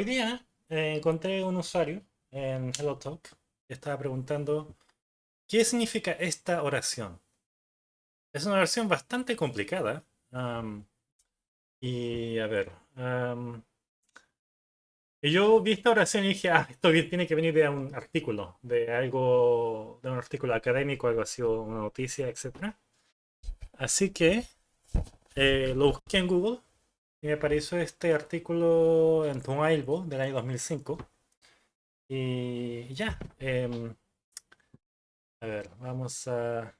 hoy día eh, encontré un usuario en HelloTalk que estaba preguntando ¿qué significa esta oración? Es una oración bastante complicada. y a ver. yo vi esta oración y dije, ah, esto tiene que venir de un artículo, de algo, de un artículo académico, algo así, una noticia, etc. Así que eh, lo busqué en Google y me apareció este artículo en Tumailbo del año 2005. Y ya. Em, a ver, vamos a...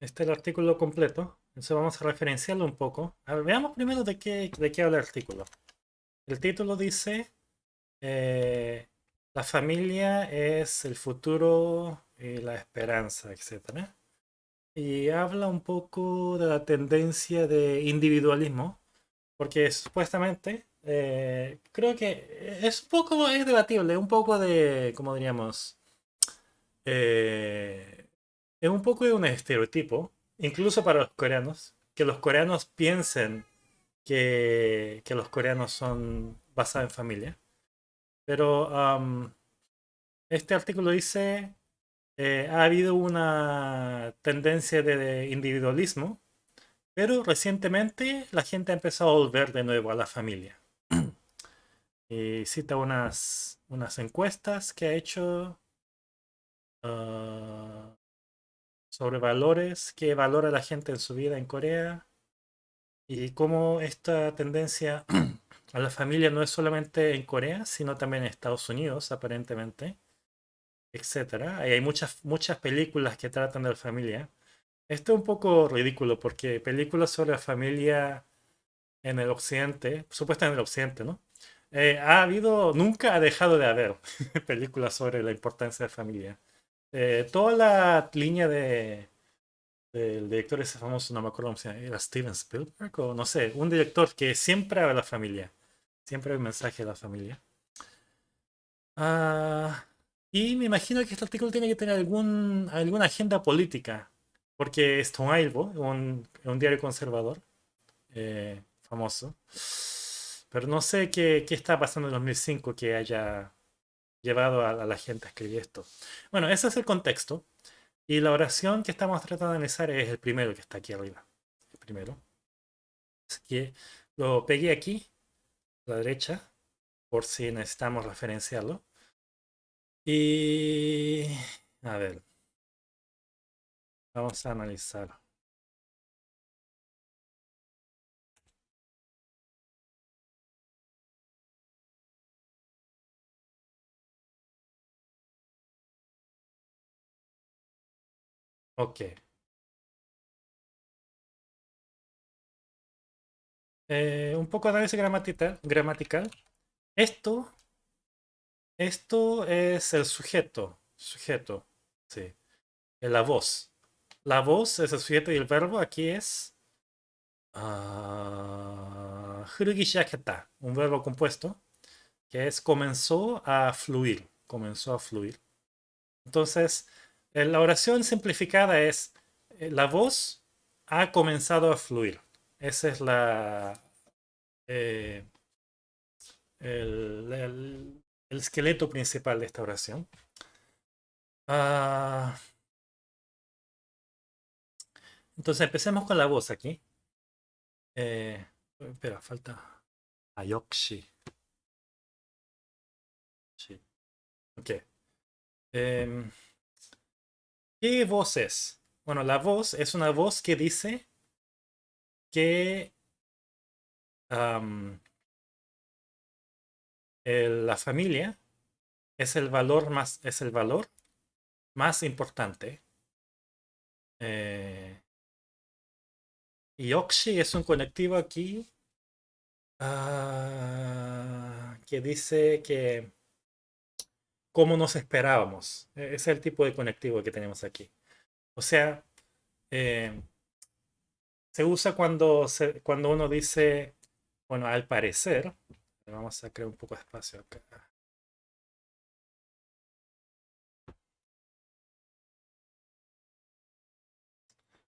Este es el artículo completo. Entonces vamos a referenciarlo un poco. A ver, veamos primero de qué, de qué habla el artículo. El título dice... Eh, la familia es el futuro y la esperanza, etc. Y habla un poco de la tendencia de individualismo, porque supuestamente eh, creo que es un poco, es debatible, un poco de, como diríamos, eh, es un poco de un estereotipo, incluso para los coreanos, que los coreanos piensen que, que los coreanos son basados en familia. Pero este artículo dice, eh, ha habido una tendencia de individualismo, pero recientemente la gente ha empezado a volver de nuevo a la familia. cita unas, unas encuestas que ha hecho ah, sobre valores, que valora la gente en su vida en Corea y cómo esta tendencia a la familia no es solamente en Corea, sino también en Estados Unidos, aparentemente, etc. hay muchas, muchas películas que tratan de la familia. Esto es un poco ridículo porque películas sobre la familia en el occidente, supuestamente en el occidente, ¿no? Eh, ha habido, nunca ha dejado de haber películas sobre la importancia de la familia. Eh, toda la línea de del director ese famoso, no me acuerdo cómo se llama, era Steven Spielberg o no sé, un director que siempre habla de la familia. Siempre hay un mensaje de la familia. Ah, y me imagino que este artículo tiene que tener algún, alguna agenda política, porque Stone Isle, un, un diario conservador eh, famoso, pero no sé qué, qué, está pasando en 2005 que haya llevado a, a, la gente a escribir esto. Bueno, ese es el contexto. Y la oración que estamos tratando de analizar es el primero que está aquí arriba. El primero. Así que lo pegué aquí la derecha, por si necesitamos referenciarlo. Y a ver, vamos a analizar. Ok. Eh, un poco de análisis gramatical, gramatical. Esto, esto es el sujeto, sujeto, sí, la voz. La voz es el sujeto y el verbo aquí es uh, un verbo compuesto que es comenzó a fluir, comenzó a fluir. Entonces, la oración simplificada es eh, la voz ha comenzado a fluir. Ese es la, eh, el, esqueleto principal de esta oración. Ah, entonces empecemos con la voz aquí. Eh, espera, falta Ayokshi. Sí. Ok. Em, ¿Qué voz es? Bueno, la voz es una voz que dice que la familia es el valor más, es el valor más importante. Eh, y Oxy es un conectivo aquí ah, que dice que como nos esperábamos. E, es el tipo de conectivo que tenemos aquí. O sea, eh, se usa cuando, se, cuando uno dice, bueno, al parecer, vamos a crear un poco de espacio acá.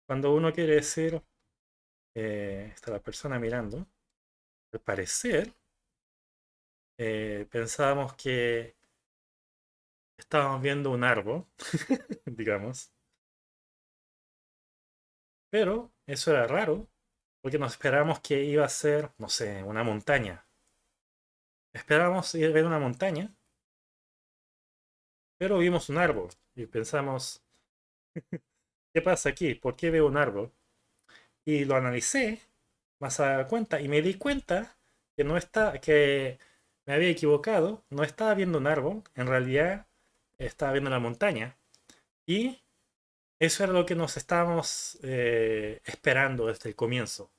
Cuando uno quiere decir, eh, está la persona mirando. Al parecer, eh, pensábamos que estábamos viendo un árbol, digamos. Pero eso era raro, porque nos esperábamos que iba a ser, no sé, una montaña. Esperábamos ir a ver una montaña, pero vimos un árbol y pensamos, ¿qué pasa aquí? ¿Por qué veo un árbol? Y lo analicé más a cuenta y me di cuenta que no está, que me había equivocado, no estaba viendo un árbol, en realidad estaba viendo la montaña. Y eso era lo que nos estábamos eh, esperando desde el comienzo.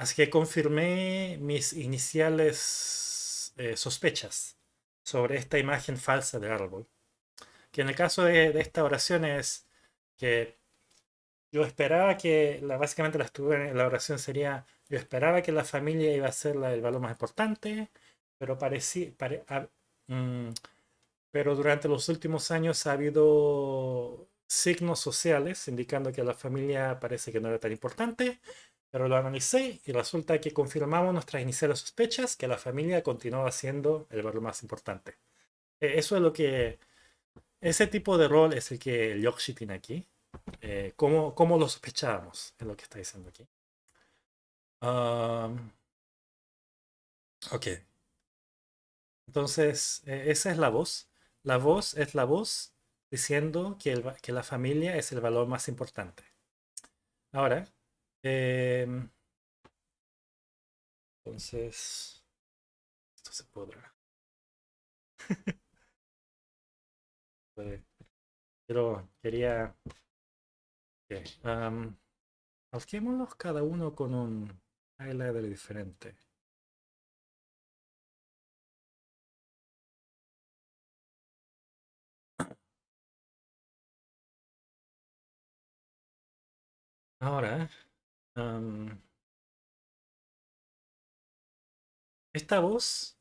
Así que confirmé mis iniciales eh, sospechas sobre esta imagen falsa del árbol. Que en el caso de, esta oración es que yo esperaba que, la, básicamente la, la oración sería, yo esperaba que la familia iba a ser el valor más importante, pero parecía, mm, pero durante los últimos años ha habido signos sociales indicando que la familia parece que no era tan importante, pero lo analicé y resulta que confirmamos nuestras iniciales sospechas que la familia continuaba siendo el valor más importante. E, eso es lo que... Ese tipo de rol es el que el Yoshi tiene aquí. Eh, ¿cómo, lo sospechábamos? Es lo que está diciendo aquí. ok. Entonces, e, esa es la voz. La voz es la voz diciendo que, que la familia es el valor más importante. Ahora, em, entonces, esto se podrá. Pero quería... Okay. Um, cada uno con un highlighter diferente. Ahora, esta voz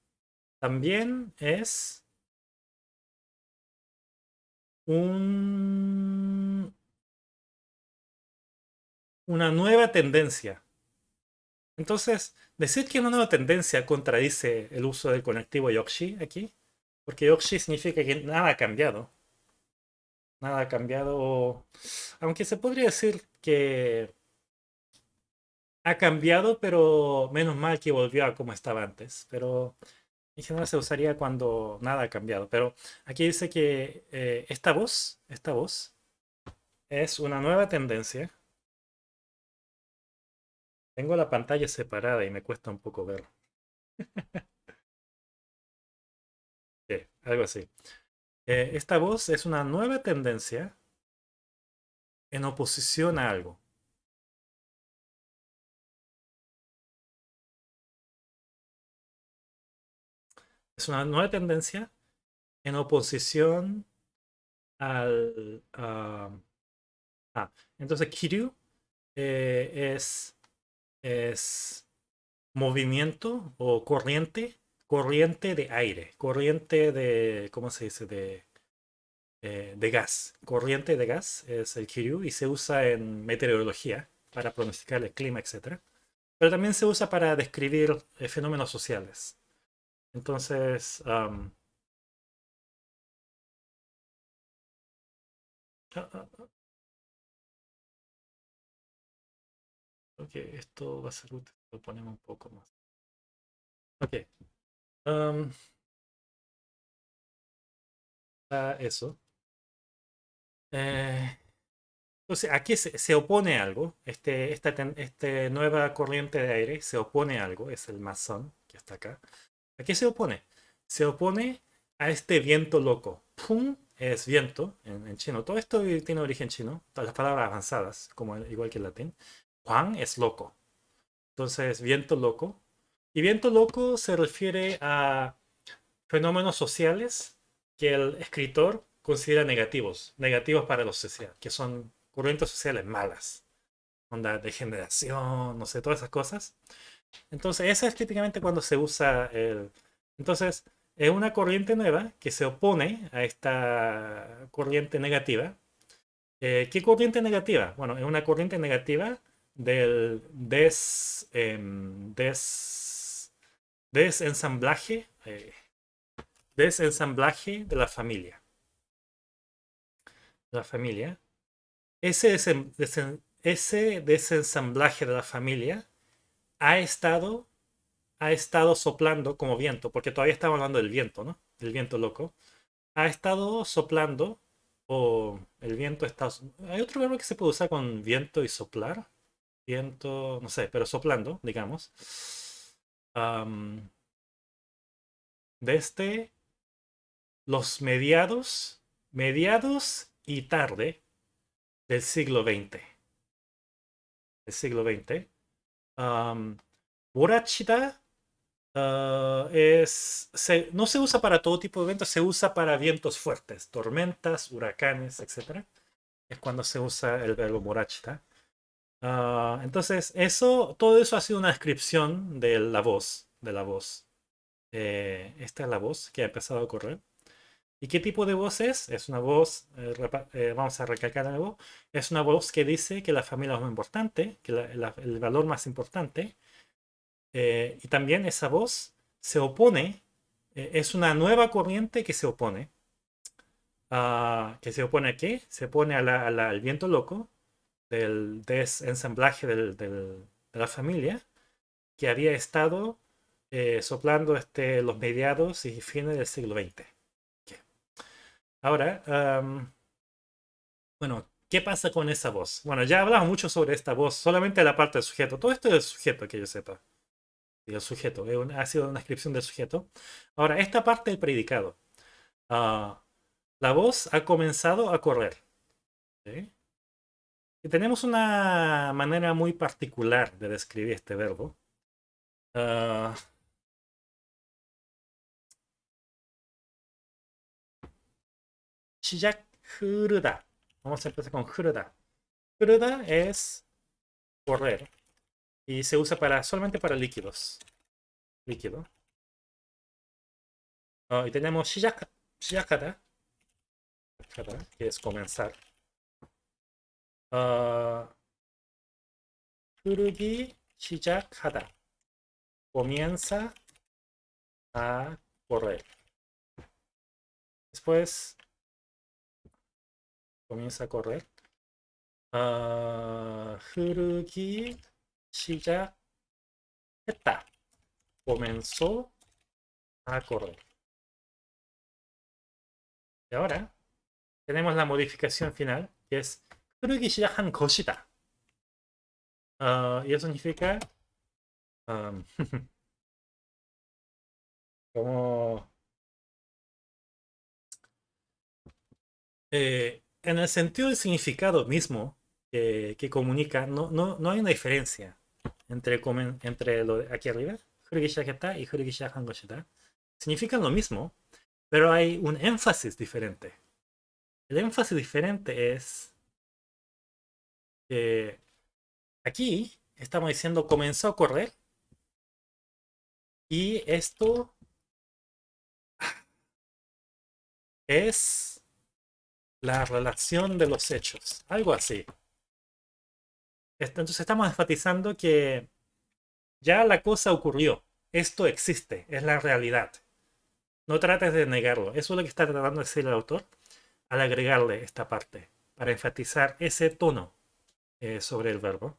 también es un, una nueva tendencia. Entonces, decir que una nueva tendencia contradice el uso del conectivo Yoshi aquí, porque Yoshi significa que nada ha cambiado nada ha cambiado. Aunque se podría decir que ha cambiado, pero menos mal que volvió a como estaba antes. Pero en general se usaría cuando nada ha cambiado. Pero aquí dice que eh, esta voz, esta voz, es una nueva tendencia. Tengo la pantalla separada y me cuesta un poco ver. algo así. Eh, esta voz es una nueva tendencia en oposición a algo. Es una nueva tendencia en oposición al... ah, entonces Kiryu eh, es, es movimiento o corriente corriente de aire, corriente de, ¿cómo se dice? De, eh, de gas. Corriente de gas es el Kiryu y se usa en meteorología para pronosticar el clima, etc. Pero también se usa para describir eh, fenómenos sociales. Entonces, ah. ok, esto va a ser útil, lo ponemos un poco más. Ok, eso. Eh, entonces, aquí se, opone algo. Este, esta este nueva corriente de aire se opone a algo. Es el masón que está acá. ¿A qué se opone? Se opone a este viento loco. Pum es viento en, chino. Todo esto tiene origen chino. Todas las palabras avanzadas, como igual que el latín. Juan es loco. Entonces, viento loco y viento loco se refiere a fenómenos sociales que el escritor considera negativos, negativos para la sociedad, que son corrientes sociales malas, onda degeneración, no sé, todas esas cosas. Entonces, esa es típicamente cuando se usa el... Entonces, es una corriente nueva que se opone a esta corriente negativa. Eh, ¿Qué corriente negativa? Bueno, es una corriente negativa del des, em, des, desensamblaje, eh, desensamblaje de la familia. La familia. Ese, ese desensamblaje de la familia ha estado, ha estado soplando como viento, porque todavía estamos hablando del viento, ¿no? Del viento loco. Ha estado soplando, o el viento está... Hay otro verbo que se puede usar con viento y soplar. Viento, no sé, pero soplando, digamos. desde los mediados, mediados y tarde del siglo XX. El siglo XX. Um, es, no se usa para todo tipo de vientos, se usa para vientos fuertes, tormentas, huracanes, etc. Es cuando se usa el verbo borachita. Ah, entonces, eso, todo eso ha sido una descripción de la voz, de la voz. Eh, esta es la voz que ha empezado a correr. ¿Y qué tipo de voz es? Es una voz, eh, eh, vamos a recalcar algo, es una voz que dice que la familia es más importante, que el valor más importante. y también esa voz se opone, es una nueva corriente que se opone. ¿Que se opone a qué? Se opone al viento loco, del desensamblaje de la familia que había estado eh, soplando este, los mediados y fines del siglo XX. Ahora, bueno, ¿qué pasa con esa voz? Bueno, ya hablamos mucho sobre esta voz, solamente la parte del sujeto. Todo esto es el sujeto, que yo sepa. El sujeto, ha sido una descripción del sujeto. Ahora, esta parte del predicado. Ah, la voz ha comenzado a correr. Y tenemos una manera muy particular de describir este verbo. Uh, Vamos a empezar con 흐르다. 흐르다 es correr. Y se usa para solamente para líquidos. Líquido. Uh, y tenemos 시작, 시작하다. Que es comenzar. 어, 흐르기 시작하다. Comienza a correr. Después comienza a correr. 어, 흐르기 시작했다. Comenzó a correr. Y ahora tenemos la modificación final, que es 흐르기 시작한 것이다. Uh, y eso significa um, como eh, en el sentido del significado mismo que comunica, no, no, no hay una diferencia entre, entre lo de aquí arriba, y Significan lo mismo, pero hay un énfasis diferente. El énfasis diferente es que aquí estamos diciendo comenzó a correr y esto es la relación de los hechos, algo así. Entonces estamos enfatizando que ya la cosa ocurrió, esto existe, es la realidad. No trates de negarlo, eso es lo que está tratando de decir el autor al agregarle esta parte, para enfatizar ese tono. Eh, sobre el verbo.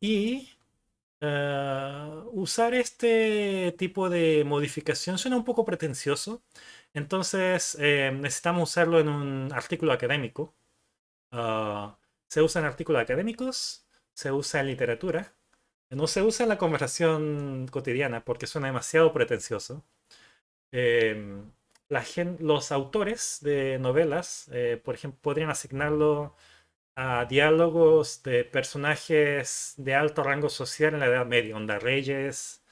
y eh, usar este tipo de modificación suena un poco pretencioso. Entonces eh, necesitamos usarlo en un artículo académico. Ah, se usa en artículos académicos, se usa en literatura. No se usa en la conversación cotidiana porque suena demasiado pretencioso. Em, los autores de novelas, eh, por ejemplo, podrían asignarlo a diálogos de personajes de alto rango social en la Edad Media, onda reyes,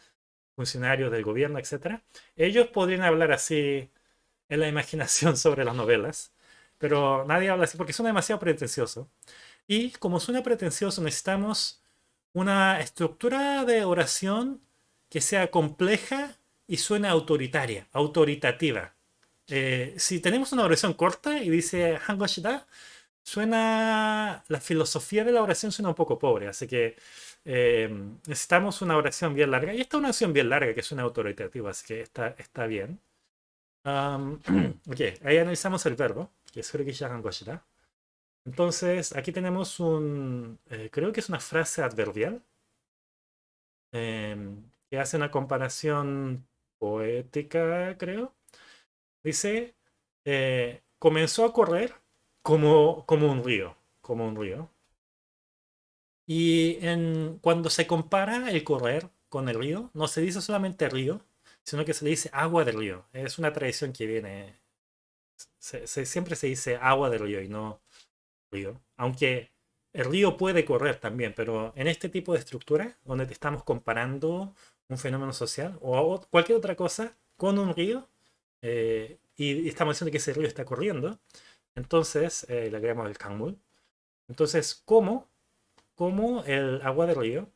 funcionarios del gobierno, etc. Ellos podrían hablar así en la imaginación sobre las novelas, pero nadie habla así porque suena demasiado pretencioso. Y como suena pretencioso, necesitamos una estructura de oración que sea compleja y suene autoritaria, autoritativa. Eh, si tenemos una oración corta y dice Hangoshida, suena, la filosofía de la oración suena un poco pobre, así que eh, necesitamos una oración bien larga. Y esta es una oración bien larga que suena autoritativa, así que está, está bien. ok, ahí analizamos el verbo, que es Entonces, aquí tenemos un, eh, creo que es una frase adverbial, em, que hace una comparación poética, creo. Dice, eh, comenzó a correr como, como un río, como un río. Y en, cuando se compara el correr con el río, no se dice solamente río, sino que se le dice agua del río. Es una tradición que viene, siempre se dice agua del río y no río. Aunque el río puede correr también, pero en este tipo de estructura, donde te estamos comparando un fenómeno social o cualquier otra cosa con un río, eh, y estamos diciendo que ese río está corriendo, entonces eh, le agregamos el kangmul. Entonces, ¿cómo? ¿Cómo el agua del río?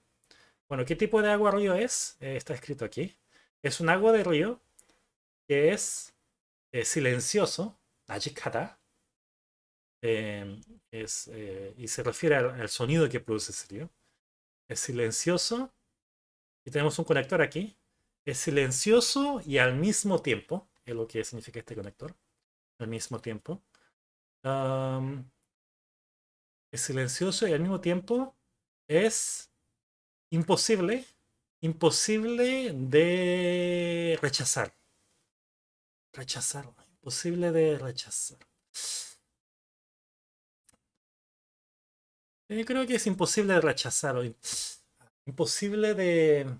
Bueno, ¿qué tipo de agua río es? Eh, está escrito aquí. Es un agua de río que es eh, silencioso, ajikata, em, es, eh, y se refiere al, sonido que produce ese río. Es silencioso, y tenemos un conector aquí. Es silencioso y al mismo tiempo, es lo que significa este conector, al mismo tiempo. es silencioso y al mismo tiempo es imposible Imposible de rechazar. Rechazar. Imposible de rechazar. Yo creo que es imposible de rechazar. Imposible de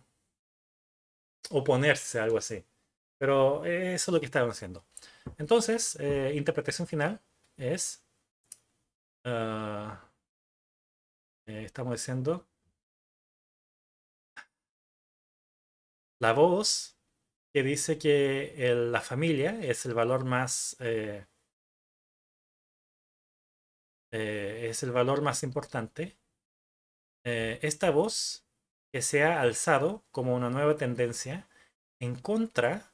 oponerse, algo así. Pero eso es lo que estaban haciendo. Entonces, eh, interpretación final es... Ah, eh, estamos diciendo la voz que dice que la familia es el valor más eh, eh, es el valor más importante. Eh, esta voz que se ha alzado como una nueva tendencia en contra,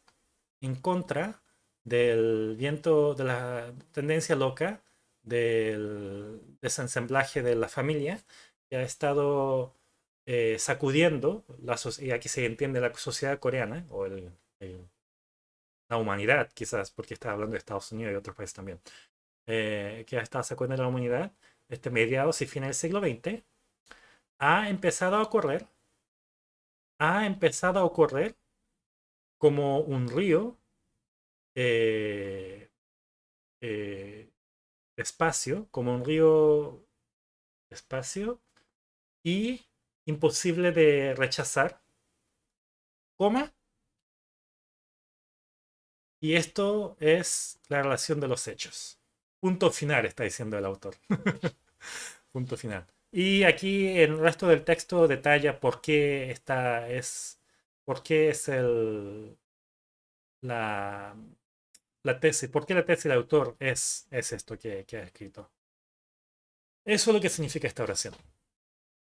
en contra del viento de la tendencia loca del desensamblaje de la familia que ha estado eh, sacudiendo, y aquí se entiende la sociedad coreana, o la humanidad quizás, porque está hablando de Estados Unidos y otros países también, eh, que estado sacudiendo la humanidad, este mediados y fines del siglo XX, ha empezado a correr, ha empezado a correr como un río eh, espacio, como un río espacio, y imposible de rechazar, coma, y esto es la relación de los hechos. Punto final, está diciendo el autor. Punto final. Y aquí el resto del texto detalla por qué esta es, por qué es el, la, la tesis, por qué la tesis del autor es, es esto que, que ha escrito. Eso es lo que significa esta oración.